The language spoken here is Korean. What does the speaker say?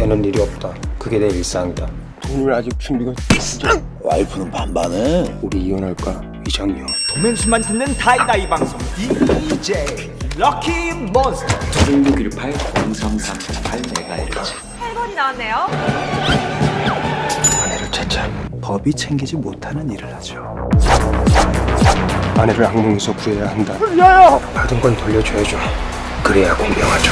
되는 일이 없다. 그게 내 일상이다. 돈을 아직 준비가 와이프는 반반해. 우리 이혼할까? 이장녀. 도맨수만 듣는 다이다이 방송 DJ 럭키 몬스터 중국일 8 0338 메가헤르츠 8번이 나왔네요. 아내를 찾자. 법이 챙기지 못하는 일을 하죠. 아내를 악몽에서 구해야 한다. 받은 건 돌려줘야죠. 그래야 공명하죠